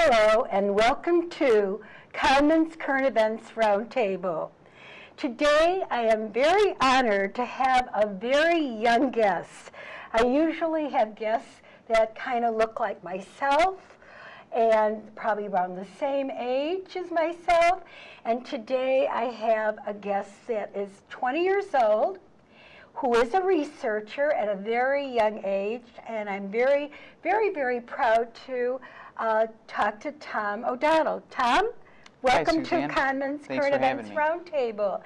Hello and welcome to Commons Current Events Roundtable. Today I am very honored to have a very young guest. I usually have guests that kind of look like myself and probably around the same age as myself. And today I have a guest that is 20 years old, who is a researcher at a very young age, and I'm very, very, very proud to uh, talk to Tom O'Donnell. Tom, welcome Hi, to Carmen's Thanks Current Events. Roundtable.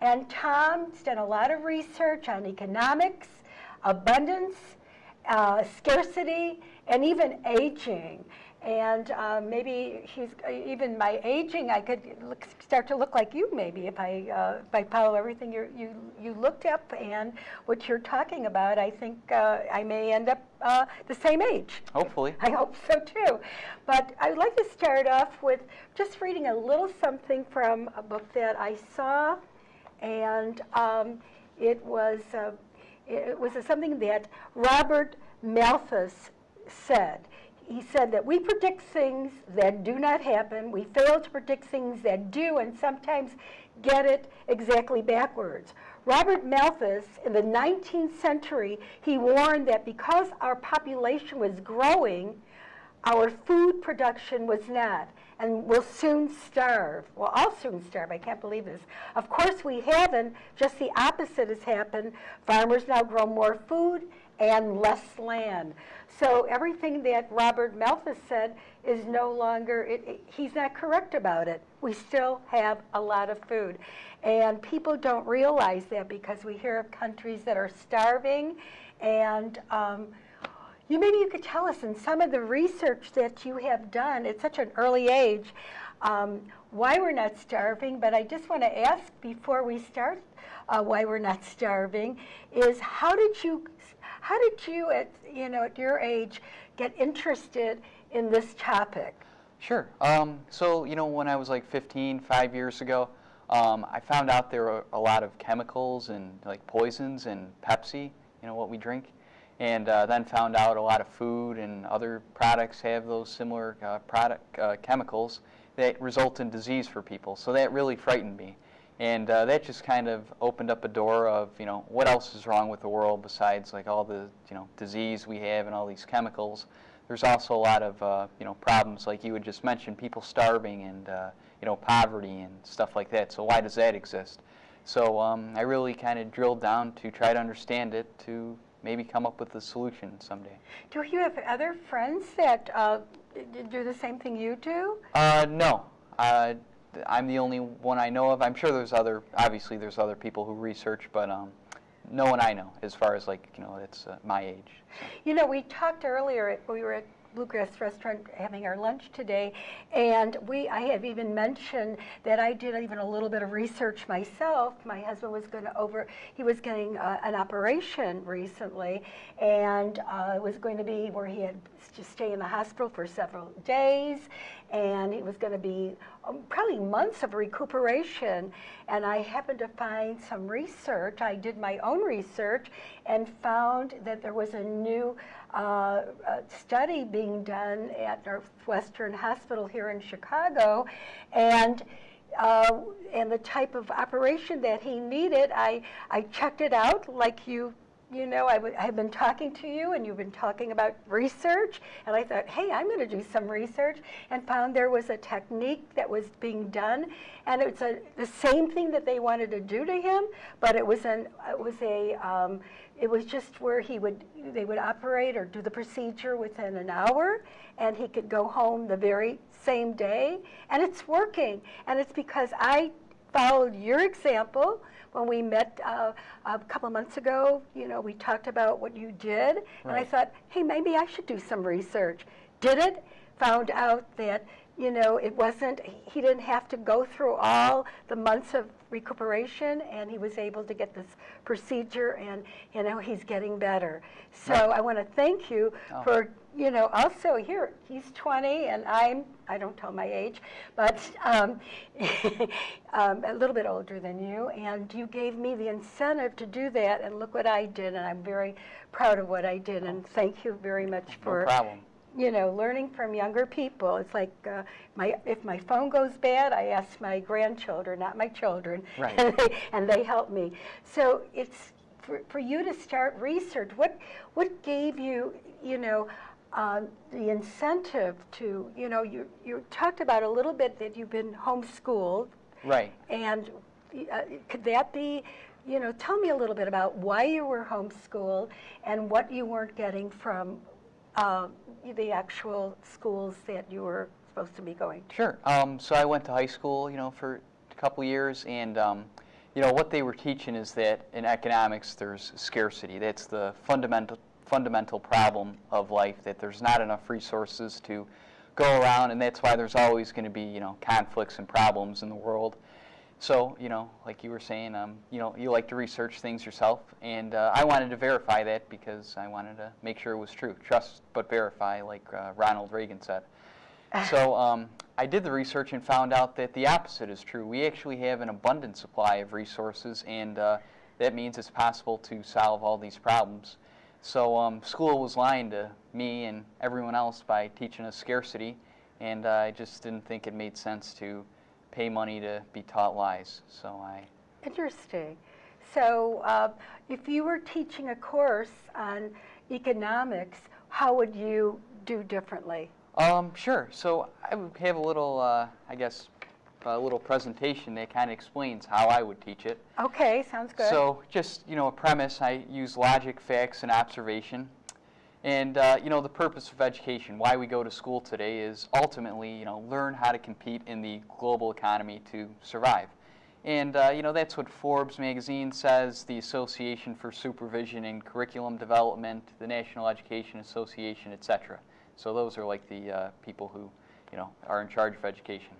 And Tom's done a lot of research on economics, abundance, uh, scarcity, and even aging. And uh, maybe he's even my aging. I could look, start to look like you, maybe, if I uh, if I follow everything you you you looked up and what you're talking about. I think uh, I may end up uh, the same age. Hopefully. I hope so too. But I would like to start off with just reading a little something from a book that I saw, and um, it was uh, it was something that Robert Malthus said. He said that we predict things that do not happen. We fail to predict things that do, and sometimes get it exactly backwards. Robert Malthus, in the 19th century, he warned that because our population was growing, our food production was not, and we'll soon starve. Well, I'll soon starve. I can't believe this. Of course, we haven't. Just the opposite has happened. Farmers now grow more food and less land. So everything that Robert Malthus said is no longer, it, it, he's not correct about it. We still have a lot of food. And people don't realize that because we hear of countries that are starving and um, you maybe you could tell us in some of the research that you have done at such an early age um, why we're not starving. But I just want to ask before we start uh, why we're not starving is how did you how did you at you know at your age get interested in this topic? Sure. Um, so, you know, when I was like 15, five years ago, um, I found out there were a lot of chemicals and like poisons in Pepsi, you know, what we drink. And uh, then found out a lot of food and other products have those similar uh, product uh, chemicals that result in disease for people. So that really frightened me. And uh, that just kind of opened up a door of, you know, what else is wrong with the world besides like all the, you know, disease we have and all these chemicals. There's also a lot of, uh, you know, problems like you had just mentioned, people starving and, uh, you know, poverty and stuff like that. So why does that exist? So um, I really kind of drilled down to try to understand it to maybe come up with a solution someday. Do you have other friends that uh, do the same thing you do? Uh, no. I'm the only one I know of. I'm sure there's other, obviously there's other people who research, but um, no one I know as far as like, you know, it's uh, my age. You know, we talked earlier, we were at Bluegrass Restaurant having our lunch today, and we I have even mentioned that I did even a little bit of research myself. My husband was going to over, he was getting uh, an operation recently, and uh, it was going to be where he had to stay in the hospital for several days, and it was going to be um, probably months of recuperation. And I happened to find some research. I did my own research and found that there was a new uh, study being done at Northwestern Hospital here in Chicago, and. Uh, and the type of operation that he needed, I, I checked it out like you you know, I, w- I have been talking to you and you've been talking about research, and I thought, hey, I'm going to do some research, and found there was a technique that was being done, and it's a, the same thing that they wanted to do to him, but it was an it was a um, it was just where he would they would operate or do the procedure within an hour, and he could go home the very same day, and it's working, and it's because I followed your example when we met uh, a couple of months ago, you know, we talked about what you did, right. and I thought, hey, maybe I should do some research. Did it, found out that, you know, it wasn't, he didn't have to go through all the months of recuperation, and he was able to get this procedure, and, you know, he's getting better. So. I want to thank you oh. for you know, also here, he's 20 and I'm, I don't tell my age, but um, um, a little bit older than you. And you gave me the incentive to do that. And look what I did. And I'm very proud of what I did. And thank you very much for no you know, learning from younger people. It's like uh, my if my phone goes bad, I ask my grandchildren, not my children, Right. and, they, and they help me. So it's for, for you to start research. What what gave you, you know, um, the incentive to, you know, you you talked about a little bit that you've been homeschooled, Right. and uh, could that be, you know, tell me a little bit about why you were homeschooled and what you weren't getting from uh, the actual schools that you were supposed to be going to. Sure. Um, so I went to high school, you know, for a couple years, and um, you know what they were teaching is that in economics there's scarcity. That's the fundamental fundamental problem of life. That there's not enough resources to go around, and that's why there's always going to be you know conflicts and problems in the world. So you know, like you were saying, um, you know, you like to research things yourself, and uh, I wanted to verify that because I wanted to make sure it was true. Trust but verify, like uh, Ronald Reagan said. So um, I did the research and found out that the opposite is true. We actually have an abundant supply of resources, and uh, that means it's possible to solve all these problems. So um, school was lying to me and everyone else by teaching us scarcity, and uh, I just didn't think it made sense to pay money to be taught lies. So I Interesting. So uh, if you were teaching a course on economics, how would you do differently? Um, sure. So I would have a little, uh, I guess, a little presentation that kind of explains how I would teach it. Okay, sounds good. So just, you know, a premise, I use logic, facts, and observation. And, uh, you know, the purpose of education, why we go to school today is ultimately, you know, learn how to compete in the global economy to survive. And, uh, you know, that's what Forbes magazine says, the Association for Supervision and Curriculum Development, the National Education Association, etc. So those are like the uh, people who, you know, are in charge of education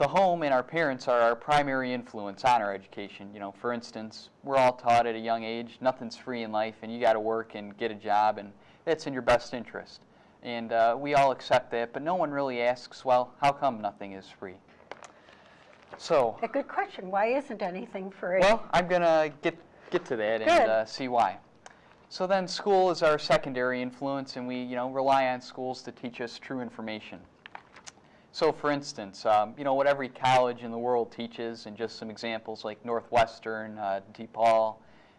the home and our parents are our primary influence on our education. You know, for instance, we're all taught at a young age nothing's free in life, and you got to work and get a job, and that's in your best interest. And uh, we all accept that, but no one really asks, well, how come nothing is free? So, a good question. Why isn't anything free? well, I'm gonna get get to that Good. and uh, see why. So then, school is our secondary influence, and we, you know, rely on schools to teach us true information. So, for instance, um, you know what every college in the world teaches, and just some examples like Northwestern, uh, DePaul,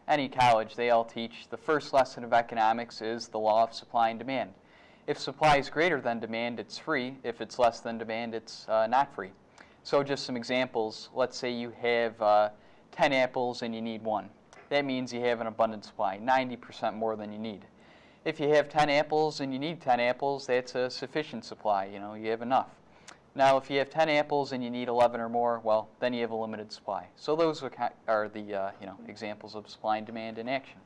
any college, they all teach the first lesson of economics is the law of supply and demand. If supply is greater than demand, it's free. If it's less than demand, it's uh, not free. So, just some examples. Let's say you have uh, 10 apples and you need one. That means you have an abundant supply, 90% more than you need. If you have 10 apples and you need 10 apples, that's a sufficient supply. You know, you have enough. Now, if you have 10 apples and you need 11 or more, well, then you have a limited supply. So those are, are the uh, you know examples of supply and demand in action.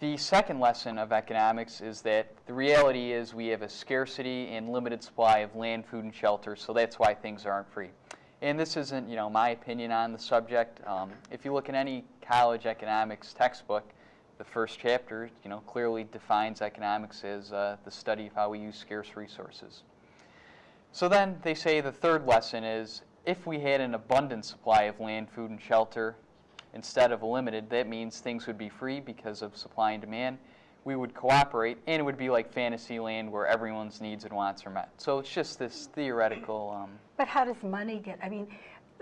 The second lesson of economics is that the reality is we have a scarcity and limited supply of land, food, and shelter, so that's why things aren't free. And this isn't, you know, my opinion on the subject. Um, if you look at any college economics textbook, the first chapter, you know, clearly defines economics as uh, the study of how we use scarce resources. So then they say the third lesson is if we had an abundant supply of land, food, and shelter instead of limited, that means things would be free because of supply and demand. We would cooperate, and it would be like fantasy land where everyone's needs and wants are met. So it's just this theoretical. Um, But how does money get, I mean,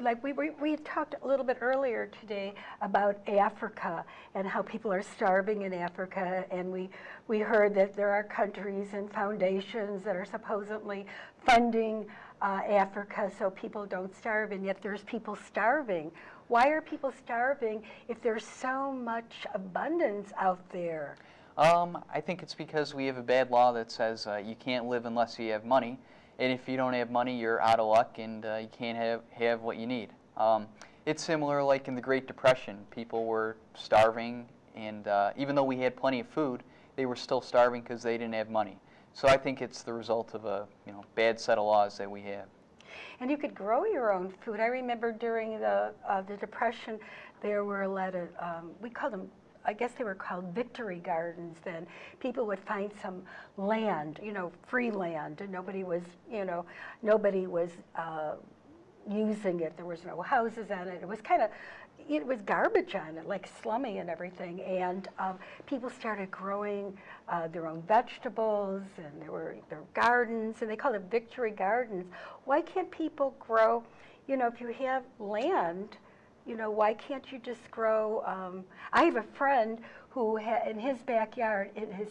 like we, we, we talked a little bit earlier today about Africa and how people are starving in Africa. And we, we heard that there are countries and foundations that are supposedly funding uh, Africa so people don't starve. And yet there's people starving. Why are people starving if there's so much abundance out there? Um, I think it's because we have a bad law that says uh, you can't live unless you have money, and if you don't have money, you're out of luck and uh, you can't have, have what you need. Um, it's similar like in the Great Depression. People were starving, and uh, even though we had plenty of food, they were still starving because they didn't have money. So I think it's the result of a you know bad set of laws that we have. And you could grow your own food. I remember during the uh, the depression, there were a lot of um, we called them. I guess they were called victory gardens then. People would find some land, you know, free land, and nobody was, you know, nobody was uh, using it. There was no houses on it. It was kind of, it was garbage on it, like slummy and everything. And um, people started growing uh, their own vegetables, and there were their gardens, and they called it victory gardens. Why can't people grow? You know, if you have land, you know, why can't you just grow? Um, I have a friend who, in his backyard, in his,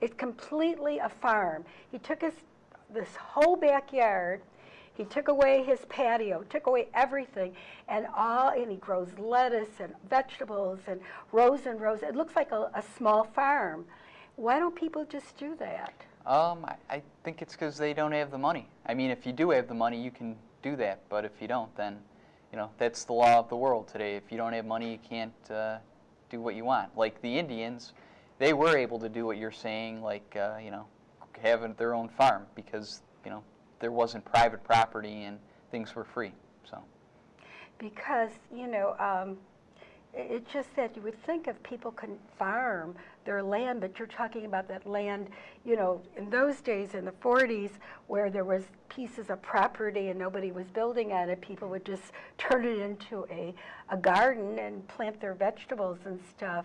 it's completely a farm. He took his this whole backyard. He took away his patio, took away everything, and all. And he grows lettuce and vegetables and rows and rows. It looks like a, a small farm. Why don't people just do that? Um, I, I think it's because they don't have the money. I mean, if you do have the money, you can do that. But if you don't, then, you know, that's the law of the world today. If you don't have money, you can't uh, do what you want. Like the Indians, they were able to do what you're saying, like, uh, you know, having their own farm because, you know, there wasn't private property and things were free. So, because you know um, it's just that you would think if people can farm their land but you're talking about that land you know in those days in the 40s where there was pieces of property and nobody was building on it people would just turn it into a, a garden and plant their vegetables and stuff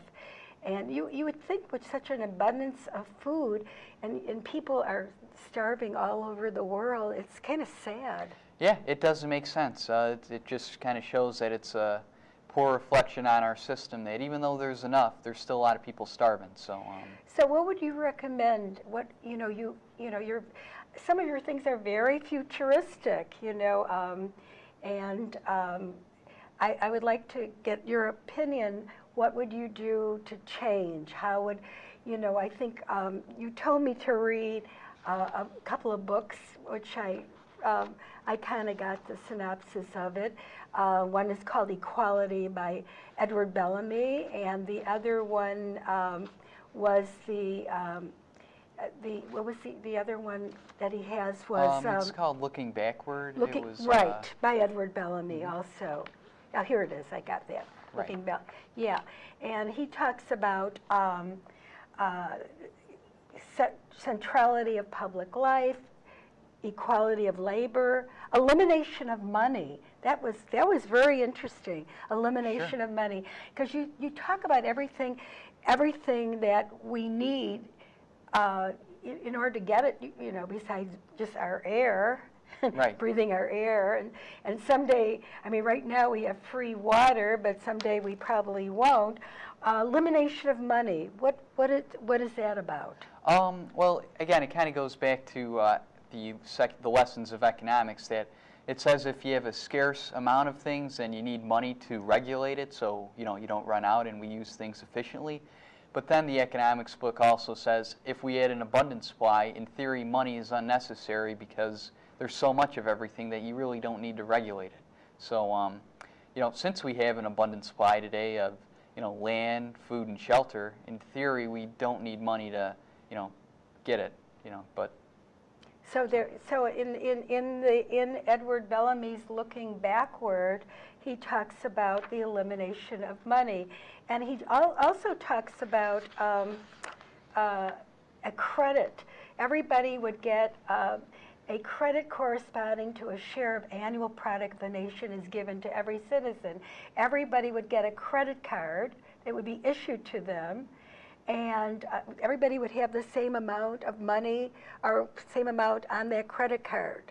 and you, you would think with such an abundance of food and, and people are starving all over the world it's kind of sad yeah, it doesn't make sense. Uh, it, it just kind of shows that it's a poor reflection on our system that even though there's enough, there's still a lot of people starving. So, um, So what would you recommend? What you know, you you know, your some of your things are very futuristic, you know, um, and um, I, I would like to get your opinion. What would you do to change? How would you know? I think um, you told me to read uh, a couple of books, which I. Um, I kind of got the synopsis of it. Uh, one is called Equality by Edward Bellamy, and the other one um, was the um, uh, the what was the, the other one that he has was um, it's um, called Looking Backward. looking it was, right Uh, by Edward Bellamy also. Oh, here it is. I got that. Right. Looking Bell. Yeah, and he talks about um, uh, cent- centrality of public life, equality of labor, elimination of money. That was that was very interesting. Elimination of money, because you you talk about everything, everything that we need uh, in, in order to get it. You, you know, besides just our air. Right. breathing our air and, and someday i mean right now we have free water but someday we probably won't uh, elimination of money what what is what is that about Um, well, again, it kind of goes back to uh, the, the lessons of economics that it says if you have a scarce amount of things, then you need money to regulate it so you know you don't run out and we use things efficiently. But then the economics book also says if we had an abundant supply, in theory, money is unnecessary because there's so much of everything that you really don't need to regulate it. So, um, you know, since we have an abundant supply today of you know land, food, and shelter, in theory, we don't need money to you know get it. You know, but So there, so in, in, in the, in Edward Bellamy's Looking Backward, he talks about the elimination of money. And he al- also talks about um, uh, a credit. Everybody would get uh, a credit corresponding to a share of annual product the nation is given to every citizen. Everybody would get a credit card that would be issued to them and uh, everybody would have the same amount of money or same amount on their credit card.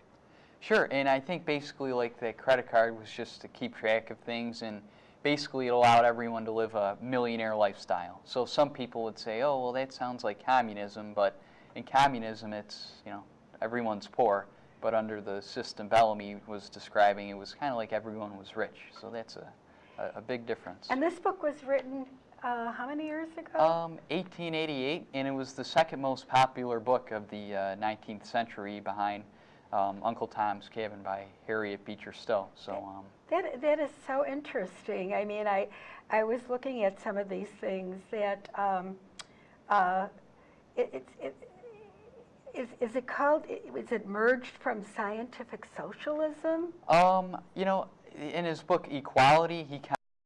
Sure, and I think basically like the credit card was just to keep track of things and basically it allowed everyone to live a millionaire lifestyle. So some people would say, oh, well, that sounds like communism, but in communism it's, you know, everyone's poor. But under the system Bellamy was describing, it was kind of like everyone was rich. So that's a, a, a big difference. And this book was written uh, how many years ago? Um, 1888, and it was the second most popular book of the uh, 19th century behind um, Uncle Tom's Cabin by Harriet Beecher Stowe. So, um, That, that is so interesting. I mean, I, I was looking at some of these things that, um, uh, it, it's it, is, is it called, is it merged from scientific socialism? um, you know, in his book Equality, he kind